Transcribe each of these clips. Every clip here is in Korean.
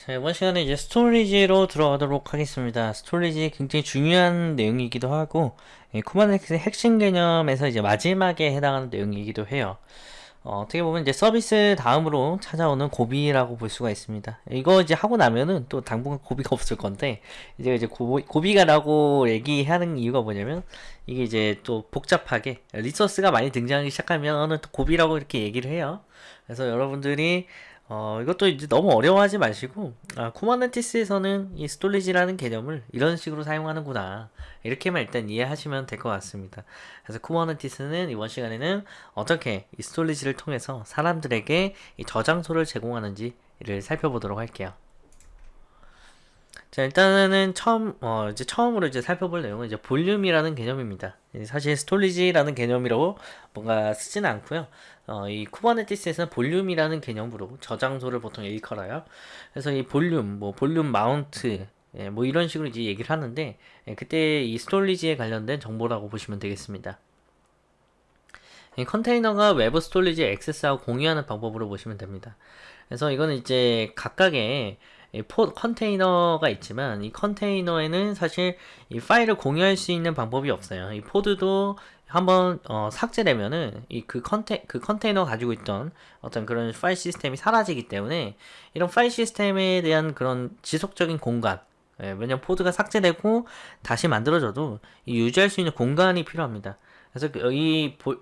자, 이번 시간에 이제 storage로 들어가도록 하겠습니다. storage 굉장히 중요한 내용이기도 하고, 이 Kubernetes의 핵심 개념에서 이제 마지막에 해당하는 내용이기도 해요. 어떻게 보면 이제 서비스 다음으로 찾아오는 고비라고 볼 수가 있습니다. 이거 이제 하고 나면은 또 당분간 고비가 없을 건데, 이제 이제 고비, 고비가 라고 얘기하는 이유가 뭐냐면, 이게 이제 또 복잡하게, resource가 많이 등장하기 시작하면 또 고비라고 이렇게 얘기를 해요. 그래서 여러분들이 어, 이것도 이제 너무 어려워하지 마시고, 아, Kubernetes에서는 이 storage라는 개념을 이런 식으로 사용하는구나. 이렇게만 일단 이해하시면 될 것 같습니다. 그래서 Kubernetes는 이번 시간에는 어떻게 이 storage를 통해서 사람들에게 이 저장소를 제공하는지를 살펴보도록 할게요. 자, 일단은 처음, 어, 이제 처음으로 이제 살펴볼 내용은 이제 볼륨이라는 개념입니다. 사실 storage라는 개념이라고 뭔가 쓰지는 않고요. 어, 이 Kubernetes에서는 볼륨이라는 개념으로 저장소를 보통 일컬어요. 그래서 이 볼륨, 뭐 볼륨 mount, 예, 뭐 이런 식으로 이제 얘기를 하는데 예, 그때 이 storage에 관련된 정보라고 보시면 되겠습니다. 이 컨테이너가 외부 storage 액세스하고 공유하는 방법으로 보시면 됩니다. 그래서 이거는 이제 각각의 Pod 컨테이너가 있지만 이 컨테이너에는 사실 이 파일을 공유할 수 있는 방법이 없어요. 이 Pod도 한번 어, 삭제되면은 이 그 컨테 그 컨테이너 가지고 있던 어떤 그런 파일 시스템이 사라지기 때문에 이런 파일 시스템에 대한 그런 지속적인 공간 예, 왜냐면 Pod가 삭제되고 다시 만들어져도 이 유지할 수 있는 공간이 필요합니다. 그래서 그, 이 보,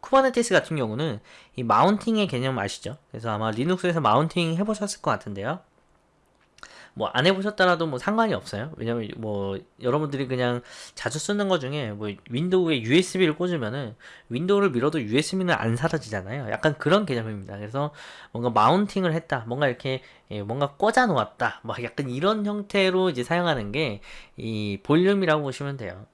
Kubernetes 같은 경우는 이 mounting의 개념 아시죠? 그래서 아마 Linux에서 mounting 해보셨을 것 같은데요. 뭐 안 해보셨더라도 뭐 상관이 없어요. 왜냐면 뭐 여러분들이 그냥 자주 쓰는 것 중에 뭐 Window에 USB를 꽂으면은 Window를 밀어도 USB는 안 사라지잖아요. 약간 그런 개념입니다. 그래서 뭔가 mounting을 했다, 뭔가 이렇게 예, 뭔가 꽂아 놓았다, 막 약간 이런 형태로 이제 사용하는 게 이 볼륨이라고 보시면 돼요.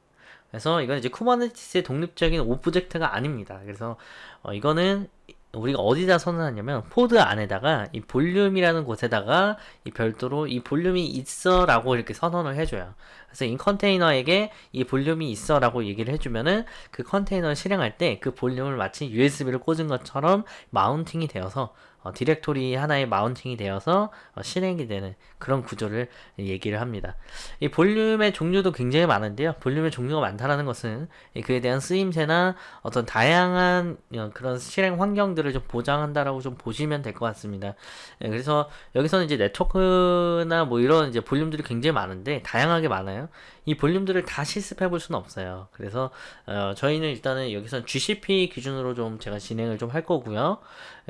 그래서 이건 이제 Kubernetes의 독립적인 object가 아닙니다. 그래서 어, 이거는 우리가 어디다 선언하냐면 Pod 안에다가 이 볼륨이라는 곳에다가 이 별도로 이 볼륨이 있어 라고 이렇게 선언을 해줘요. 그래서 이 컨테이너에게 이 볼륨이 있어 라고 얘기를 해주면은 그 컨테이너를 실행할 때 그 볼륨을 마치 USB를 꽂은 것처럼 mounting이 되어서 어, 디렉토리 하나의 mounting이 되어서 어, 실행이 되는 그런 구조를 얘기를 합니다. 이 볼륨의 종류도 굉장히 많은데요. 볼륨의 종류가 많다는 것은 그에 대한 쓰임새나 어떤 다양한 어, 그런 실행 환경들을 좀 보장한다라고 좀 보시면 될 것 같습니다. 예, 그래서 여기서는 이제 네트워크나 뭐 이런 이제 볼륨들이 굉장히 많은데 다양하게 많아요. 이 볼륨들을 다 실습해 볼 수는 없어요. 그래서 어, 저희는 일단은 여기서 GCP 기준으로 좀 제가 진행을 좀 할 거고요.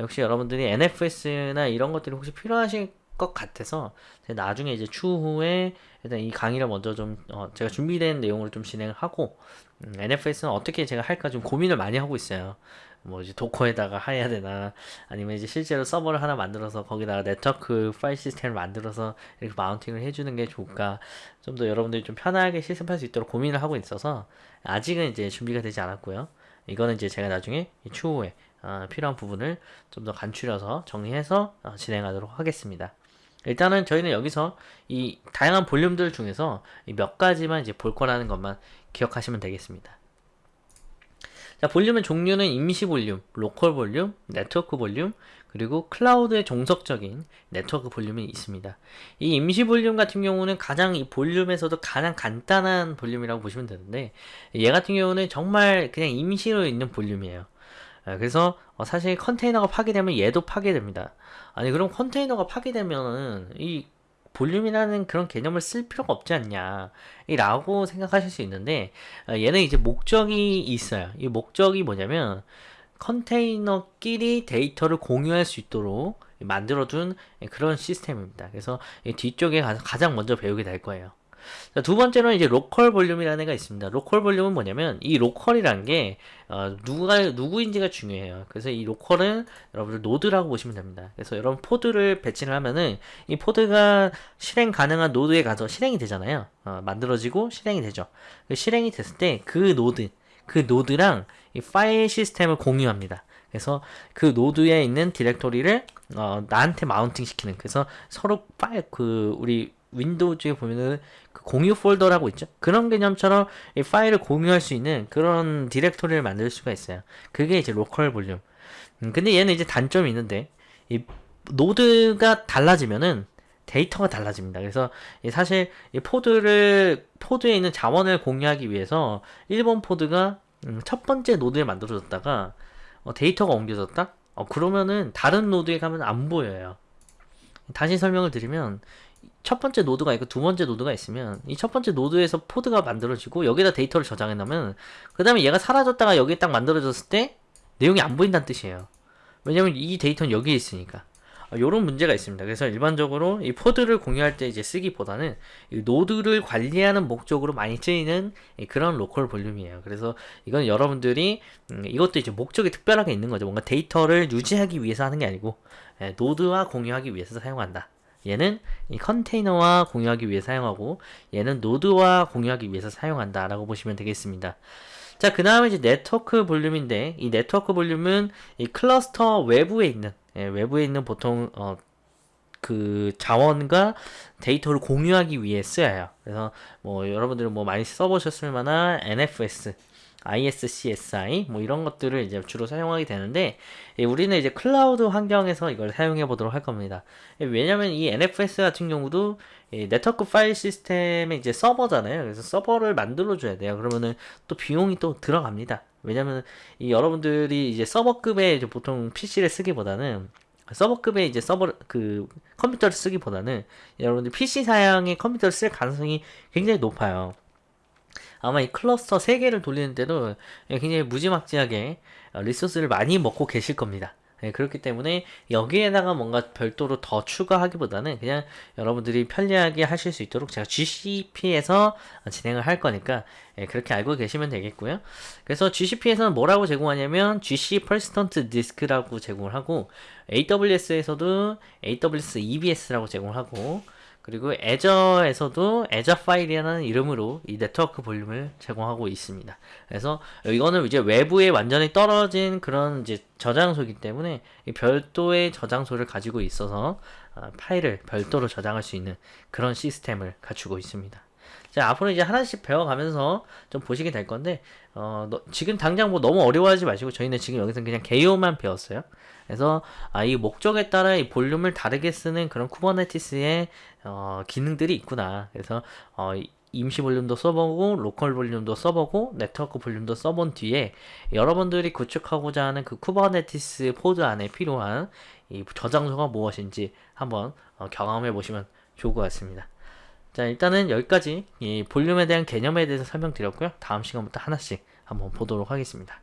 역시 여러분들이 NFS나 이런 것들이 혹시 필요하실 것 같아서 나중에 이제 추후에 일단 이 강의를 먼저 좀 어, 제가 준비된 내용으로 좀 진행을 하고 음, NFS는 어떻게 제가 할까 좀 고민을 많이 하고 있어요. 뭐 이제 도커에다가 해야 되나 아니면 이제 실제로 서버를 하나 만들어서 거기다가 네트워크 파일 시스템을 만들어서 이렇게 마운팅을 해주는 게 좋을까 좀 더 여러분들이 좀 편하게 실습할 수 있도록 고민을 하고 있어서 아직은 이제 준비가 되지 않았고요. 이거는 이제 제가 나중에 추후에 어, 필요한 부분을 좀 더 간추려서 정리해서 어, 진행하도록 하겠습니다. 일단은 저희는 여기서 이 다양한 볼륨들 중에서 몇 가지만 이제 볼 거라는 것만 기억하시면 되겠습니다. 자, 볼륨의 종류는 임시 볼륨, 로컬 볼륨, 네트워크 볼륨, 그리고 클라우드의 종속적인 네트워크 볼륨이 있습니다. 이 임시 볼륨 같은 경우는 가장 이 볼륨에서도 가장 간단한 볼륨이라고 보시면 되는데 얘 같은 경우는 정말 그냥 임시로 있는 볼륨이에요. 아, 그래서 어, 사실 컨테이너가 파괴되면 얘도 파괴됩니다. 아니 그럼 컨테이너가 파괴되면은 이 볼륨이라는 그런 개념을 쓸 필요가 없지 않냐? 라고 생각하실 수 있는데 어, 얘는 이제 목적이 있어요. 이 목적이 뭐냐면 컨테이너끼리 데이터를 공유할 수 있도록 만들어둔 그런 시스템입니다. 그래서 뒤쪽에 가장 먼저 배우게 될 거예요 자, 두 번째로는 이제 로컬 볼륨이라는 애가 있습니다. 로컬 볼륨은 뭐냐면 이 로컬이란 게 어, 누가 누구인지가 중요해요. 그래서 이 로컬은 여러분들 노드라고 보시면 됩니다. 그래서 여러분 Pod를 배치를 하면은 이 Pod가 실행 가능한 노드에 가서 실행이 되잖아요. 어, 만들어지고 실행이 되죠. 그 실행이 됐을 때 그 노드 그 노드랑 이 파일 시스템을 공유합니다. 그래서 그 노드에 있는 디렉토리를 어, 나한테 mounting 시키는 그래서 서로 파일 그 우리 Windows에 보면은 그 공유 폴더라고 있죠. 그런 개념처럼 이 파일을 공유할 수 있는 그런 디렉토리를 만들 수가 있어요. 그게 이제 로컬 볼륨. 음, 근데 얘는 이제 단점이 있는데 이 노드가 달라지면은 데이터가 달라집니다. 그래서 이 사실 이 Pod를 Pod에 있는 자원을 공유하기 위해서 1번 Pod가 음, 첫 번째 노드에 만들어졌다가 어, 데이터가 옮겨졌다? 어, 그러면은 다른 노드에 가면 안 보여요. 다시 설명을 드리면 첫 번째 노드가 있고 두 번째 노드가 있으면 이 첫 번째 노드에서 Pod가 만들어지고 여기다 데이터를 저장해 놓으면 그 다음에 얘가 사라졌다가 여기에 딱 만들어졌을 때 내용이 안 보인다는 뜻이에요. 왜냐면 이 데이터는 여기에 있으니까. 이런 문제가 있습니다. 그래서 일반적으로 이 Pod를 공유할 때 이제 쓰기보다는 이 노드를 관리하는 목적으로 많이 쓰이는 이 그런 로컬 볼륨이에요. 그래서 이건 여러분들이 음, 이것도 이제 목적이 특별하게 있는 거죠. 뭔가 데이터를 유지하기 위해서 하는 게 아니고 예, 노드와 공유하기 위해서 사용한다. 얘는 이 컨테이너와 공유하기 위해 사용하고 얘는 노드와 공유하기 위해서 사용한다 라고 보시면 되겠습니다. 자 그 다음에 이제 네트워크 볼륨인데 이 네트워크 볼륨은 이 클러스터 외부에 있는 예, 외부에 있는 보통 어, 그 자원과 데이터를 공유하기 위해 쓰여요. 그래서 뭐 여러분들은 뭐 많이 써보셨을 만한 NFS iSCSI 뭐 이런 것들을 이제 주로 사용하게 되는데 예, 우리는 이제 클라우드 환경에서 이걸 사용해 보도록 할 겁니다. 예, 왜냐면 이 NFS 같은 경우도 이 네트워크 파일 시스템의 이제 서버잖아요. 그래서 서버를 만들어 줘야 돼요. 그러면은 또 비용이 또 들어갑니다. 왜냐면 이 여러분들이 이제 서버급의 이제 보통 PC를 쓰기보다는 서버급의 이제 서버 그 컴퓨터를 쓰기보다는 여러분들 PC 사양의 컴퓨터를 쓸 가능성이 굉장히 높아요. 아마 이 클러스터 3개를 돌리는 데도 굉장히 무지막지하게 리소스를 많이 먹고 계실 겁니다. 네, 그렇기 때문에 여기에다가 뭔가 별도로 더 추가하기보다는 그냥 여러분들이 편리하게 하실 수 있도록 제가 GCP에서 진행을 할 거니까 네, 그렇게 알고 계시면 되겠고요. 그래서 GCP에서는 뭐라고 제공하냐면 GC Persistent Disk라고 제공을 하고 AWS에서도 AWS EBS라고 제공을 하고 그리고 애저에서도 애저 파일이라는 이름으로 이 네트워크 볼륨을 제공하고 있습니다. 그래서 이거는 이제 외부에 완전히 떨어진 그런 이제 저장소이기 때문에 별도의 저장소를 가지고 있어서 아, 파일을 별도로 저장할 수 있는 그런 시스템을 갖추고 있습니다. 자, 앞으로 이제 하나씩 배워가면서 좀 보시게 될 건데, 어, 너, 지금 당장 뭐 너무 어려워하지 마시고, 저희는 지금 여기서 그냥 개요만 배웠어요. 그래서, 아, 이 목적에 따라 이 볼륨을 다르게 쓰는 그런 쿠버네티스의, 어, 기능들이 있구나. 그래서, 어, 임시 볼륨도 써보고 로컬 볼륨도 써보고 네트워크 볼륨도 써본 뒤에 여러분들이 구축하고자 하는 그 Kubernetes Pod 안에 필요한 이 저장소가 무엇인지 한번 어, 경험해 보시면 좋을 것 같습니다. 자 일단은 여기까지 이 볼륨에 대한 개념에 대해서 설명드렸고요. 다음 시간부터 하나씩 한번 보도록 하겠습니다.